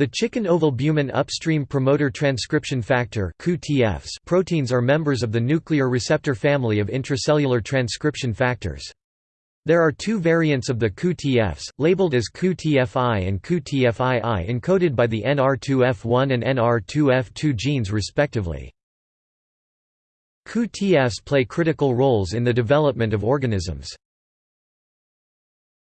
The chicken ovalbumin upstream promoter transcription factor proteins are members of the nuclear receptor family of intracellular transcription factors. There are two variants of the COUP-TFs, labeled as COUP-TFI and COUP-TFII encoded by the NR2F1 and NR2F2 genes respectively. COUP-TFs play critical roles in the development of organisms.